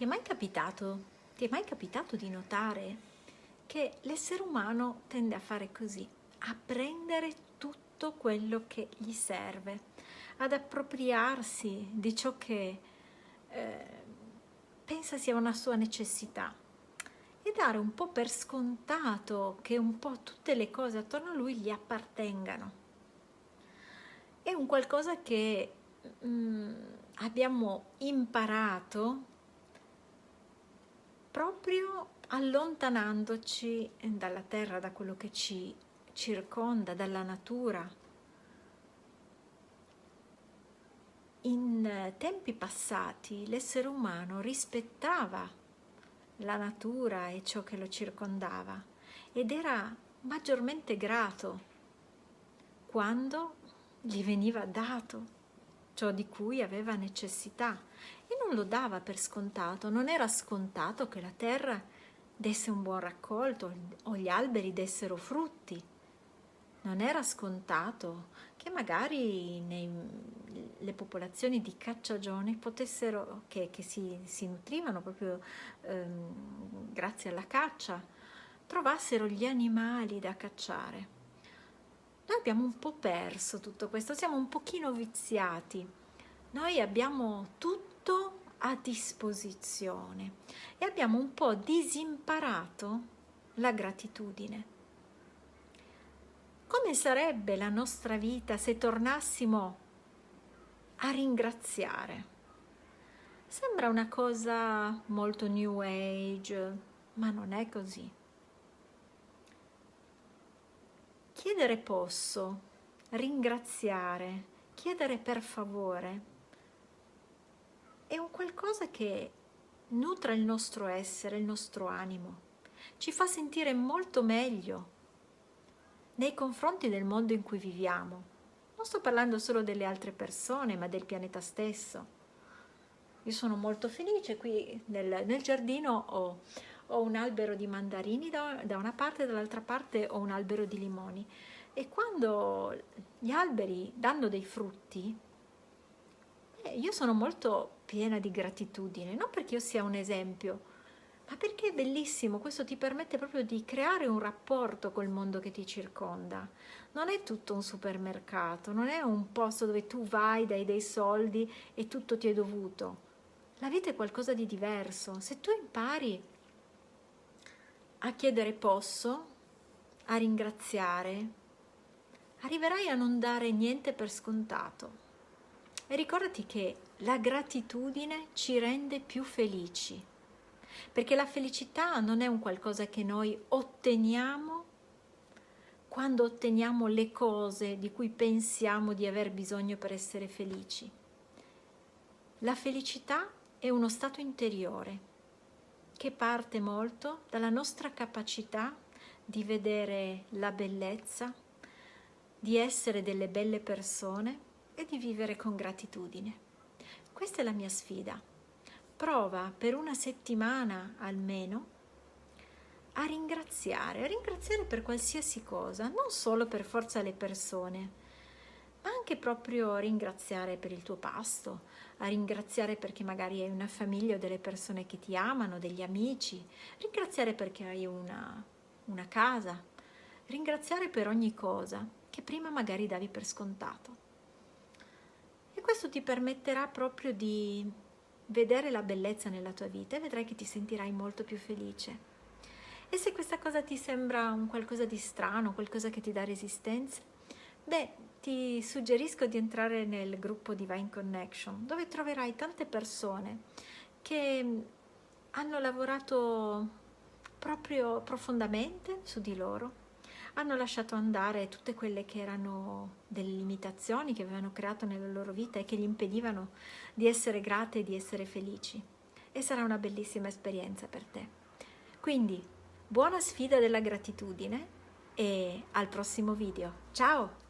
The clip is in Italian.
Ti è mai capitato, ti è mai capitato di notare che l'essere umano tende a fare così, a prendere tutto quello che gli serve, ad appropriarsi di ciò che eh, pensa sia una sua necessità e dare un po' per scontato che un po' tutte le cose attorno a lui gli appartengano. È un qualcosa che mm, abbiamo imparato proprio allontanandoci dalla terra, da quello che ci circonda, dalla natura. In tempi passati l'essere umano rispettava la natura e ciò che lo circondava ed era maggiormente grato quando gli veniva dato ciò di cui aveva necessità e non lo dava per scontato, non era scontato che la terra desse un buon raccolto o gli alberi dessero frutti, non era scontato che magari nei, le popolazioni di cacciagione potessero, che, che si, si, nutrivano proprio ehm, grazie alla caccia, trovassero gli animali da cacciare noi abbiamo un po' perso tutto questo, siamo un pochino viziati. Noi abbiamo tutto a disposizione e abbiamo un po' disimparato la gratitudine. Come sarebbe la nostra vita se tornassimo a ringraziare? Sembra una cosa molto new age, ma non è così. Chiedere posso, ringraziare, chiedere per favore è un qualcosa che nutra il nostro essere, il nostro animo, ci fa sentire molto meglio nei confronti del mondo in cui viviamo. Non sto parlando solo delle altre persone, ma del pianeta stesso. Io sono molto felice qui nel, nel giardino ho ho un albero di mandarini da, da una parte e dall'altra parte ho un albero di limoni e quando gli alberi danno dei frutti eh, io sono molto piena di gratitudine non perché io sia un esempio ma perché è bellissimo, questo ti permette proprio di creare un rapporto col mondo che ti circonda. Non è tutto un supermercato, non è un posto dove tu vai, dai dei soldi e tutto ti è dovuto. La vita è qualcosa di diverso. Se tu impari a chiedere posso, a ringraziare, arriverai a non dare niente per scontato. E ricordati che la gratitudine ci rende più felici, perché la felicità non è un qualcosa che noi otteniamo quando otteniamo le cose di cui pensiamo di aver bisogno per essere felici. La felicità è uno stato interiore che parte molto dalla nostra capacità di vedere la bellezza, di essere delle belle persone e di vivere con gratitudine. Questa è la mia sfida. Prova per una settimana almeno a ringraziare, a ringraziare per qualsiasi cosa, non solo per forza le persone, ma anche proprio ringraziare per il tuo pasto, a ringraziare perché magari hai una famiglia o delle persone che ti amano, degli amici, ringraziare perché hai una, una casa, ringraziare per ogni cosa che prima magari davi per scontato. Questo ti permetterà proprio di vedere la bellezza nella tua vita e vedrai che ti sentirai molto più felice. E se questa cosa ti sembra un qualcosa di strano, qualcosa che ti dà resistenza, beh, ti suggerisco di entrare nel gruppo Divine Connection dove troverai tante persone che hanno lavorato proprio profondamente su di loro hanno lasciato andare tutte quelle che erano delle limitazioni che avevano creato nella loro vita e che gli impedivano di essere grate e di essere felici. E sarà una bellissima esperienza per te. Quindi buona sfida della gratitudine e al prossimo video. Ciao